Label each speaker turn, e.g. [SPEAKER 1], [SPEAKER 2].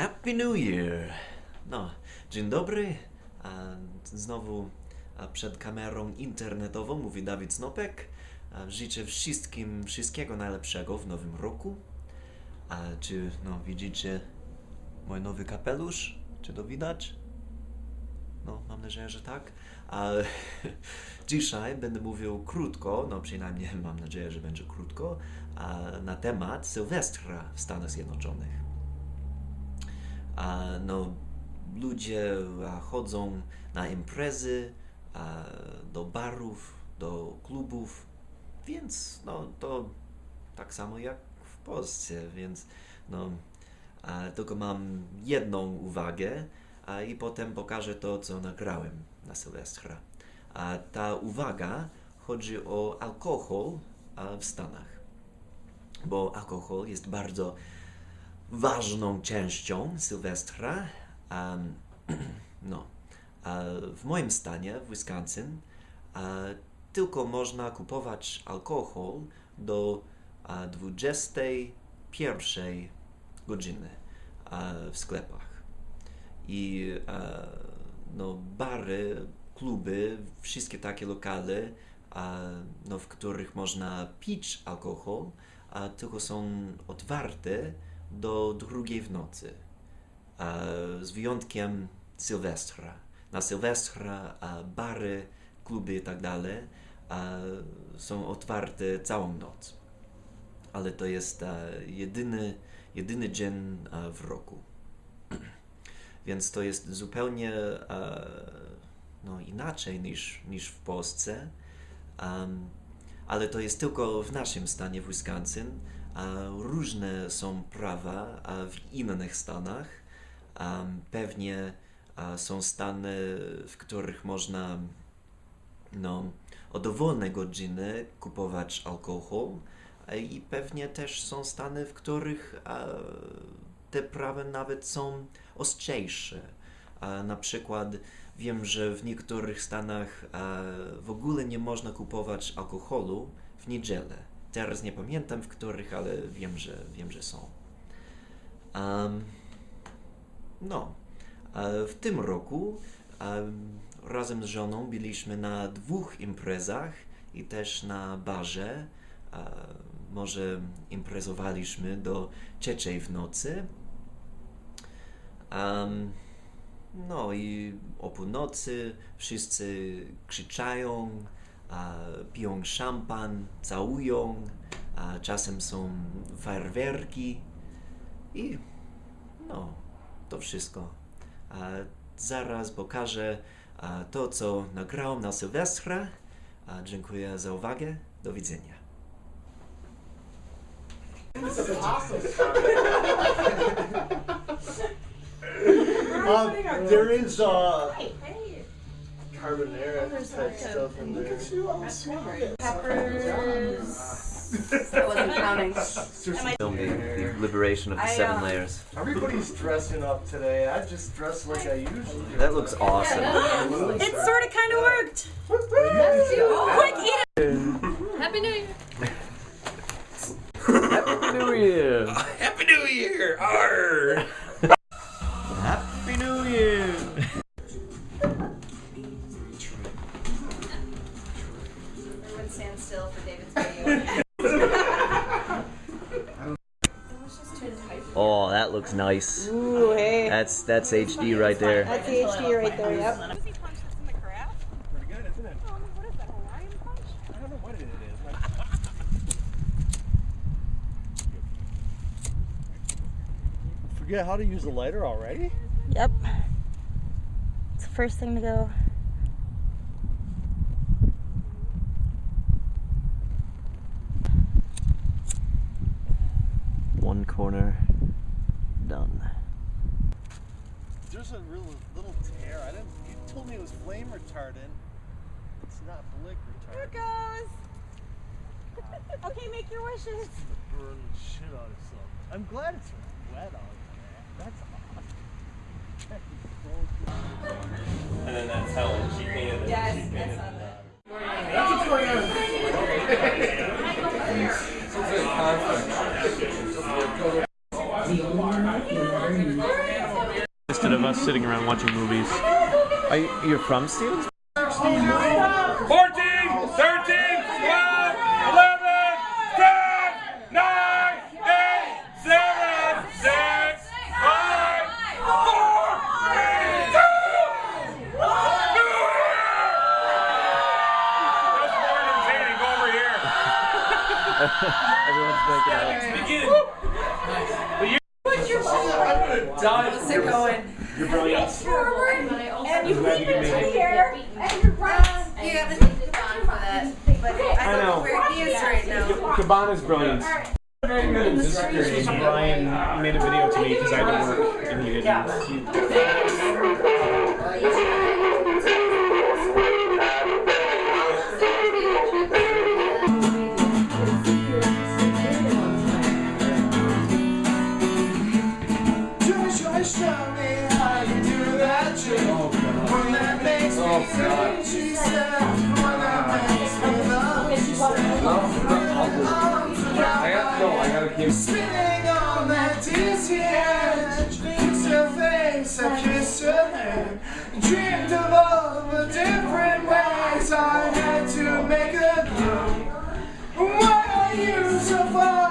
[SPEAKER 1] Happy New Year! No, dzień dobry. A, znowu przed kamerą internetową mówi Dawid Snopek. Życzę wszystkim wszystkiego najlepszego w nowym roku. A czy no, widzicie mój nowy kapelusz? Czy to widać? No, mam nadzieję, że tak. A dzisiaj będę mówił krótko, no przynajmniej mam nadzieję, że będzie krótko, na temat Sylwestra w Stanach Zjednoczonych. No, ludzie chodzą na imprezy, do barów, do klubów, więc no, to tak samo jak w Polsce, więc no, tylko mam jedną uwagę i potem pokażę to, co nagrałem na Sylwestra. Ta uwaga chodzi o alkohol w Stanach, bo alkohol jest bardzo ważną częścią Sylwestra. Um, no, a w moim stanie, w Wisconsin, a, tylko można kupować alkohol do a, 21 godziny a, w sklepach. I no, bary, kluby, wszystkie takie lokale, no, w których można pić alkohol, tylko są otwarte do drugiej w nocy. A, z wyjątkiem Sylwestra. Na Sylwestra a, bary, kluby i tak dalej a, są otwarte całą noc. Ale to jest jedyny, jedyny dzień w roku. Więc to jest zupełnie no, inaczej niż, niż w Polsce. Ale to jest tylko w naszym stanie w Wisconsin. Różne są prawa w innych stanach. Pewnie są stany, w których można no, o dowolne godziny kupować alkohol. I pewnie też są stany, w których te prawa nawet są ostrzejsze. Na przykład wiem, że w niektórych stanach w ogóle nie można kupować alkoholu w niedzielę. Teraz nie pamiętam w których, ale wiem, że, wiem, że są. Am, no, a w tym roku am, razem z żoną byliśmy na dwóch imprezach i też na barze. A, może imprezowaliśmy do trzeciej w nocy. No i o północy wszyscy krzyczają, piją szampan, całują, a czasem są fajerwerki i no, to wszystko. A zaraz pokażę a, to, co nagrałem na Sylwestra. A, dziękuję za uwagę. Do widzenia.
[SPEAKER 2] Um, there is uh,
[SPEAKER 3] Hey,
[SPEAKER 2] carbonara type stuff in there.
[SPEAKER 3] peppers. I wasn't counting.
[SPEAKER 1] Film the, the liberation of the
[SPEAKER 3] I,
[SPEAKER 1] seven
[SPEAKER 3] uh,
[SPEAKER 1] layers.
[SPEAKER 2] Everybody's dressing up today. I just dress like I usually do.
[SPEAKER 1] That looks awesome.
[SPEAKER 3] It sort of kind of worked. Quick, eat it. Happy New Year.
[SPEAKER 1] Happy New Year! Happy New Year! Arr! Oh, that looks nice.
[SPEAKER 4] Ooh, hey.
[SPEAKER 1] That's that's HD right there.
[SPEAKER 4] That's the HD right there, yep.
[SPEAKER 5] Pretty good, isn't it? Um, what is that, Hawaiian punch? I don't know what it is.
[SPEAKER 2] Forget how to use a lighter already?
[SPEAKER 4] Yep. It's the first thing to go.
[SPEAKER 1] One corner done.
[SPEAKER 2] There's a real little tear. I didn't. You told me it was flame retardant. It's not blick
[SPEAKER 4] Here
[SPEAKER 2] retardant.
[SPEAKER 4] it goes. okay, make your wishes.
[SPEAKER 2] Burn the shit out of something. I'm glad it's wet out there. That's awesome.
[SPEAKER 6] And then that's Helen. She painted it.
[SPEAKER 3] Yes,
[SPEAKER 6] she painted
[SPEAKER 3] saw
[SPEAKER 6] it.
[SPEAKER 3] that.
[SPEAKER 7] The only one
[SPEAKER 6] sitting around watching movies.
[SPEAKER 3] Are you, you're from Stevens?
[SPEAKER 7] 14, 13, 12, 11, 10, 9, 8, 7, 6, 5, 4, 3, 2, 1. That's more entertaining. Go over here.
[SPEAKER 3] Everyone's making out.
[SPEAKER 7] Let's begin.
[SPEAKER 4] How's it going?
[SPEAKER 7] You're brilliant.
[SPEAKER 4] Forward, and you lean into here, and um, your right.
[SPEAKER 8] You gotta take the bond for that. But I don't know where he is right now.
[SPEAKER 6] Cabana's brilliant. Brian uh, made a video to me because I had to work and he didn't.
[SPEAKER 2] Spinning on that dizzy edge, beats your face, I kissed your head. Dreamed of all the different ways I had to make a go. Why are you so far